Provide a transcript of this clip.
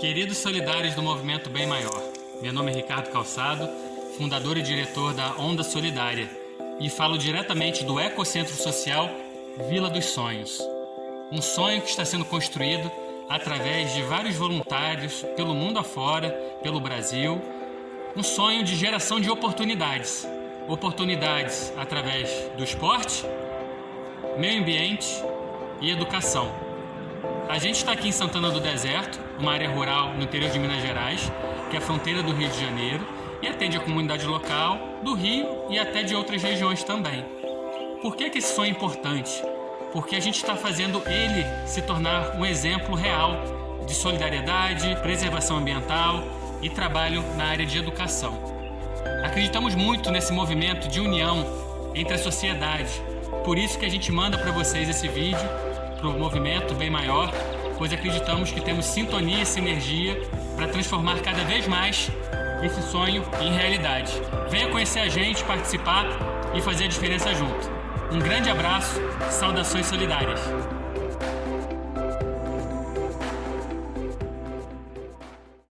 Queridos solidários do Movimento Bem Maior, meu nome é Ricardo Calçado, fundador e diretor da Onda Solidária, e falo diretamente do Ecocentro Social Vila dos Sonhos. Um sonho que está sendo construído através de vários voluntários pelo mundo afora, pelo Brasil. Um sonho de geração de oportunidades. Oportunidades através do esporte, meio ambiente e educação. A gente está aqui em Santana do Deserto, uma área rural no interior de Minas Gerais, que é a fronteira do Rio de Janeiro, e atende a comunidade local, do Rio e até de outras regiões também. Por que, que esse sonho é importante? Porque a gente está fazendo ele se tornar um exemplo real de solidariedade, preservação ambiental e trabalho na área de educação. Acreditamos muito nesse movimento de união entre a sociedade, por isso que a gente manda para vocês esse vídeo para o movimento bem maior, pois acreditamos que temos sintonia e sinergia para transformar cada vez mais esse sonho em realidade. Venha conhecer a gente, participar e fazer a diferença junto. Um grande abraço, saudações solidárias.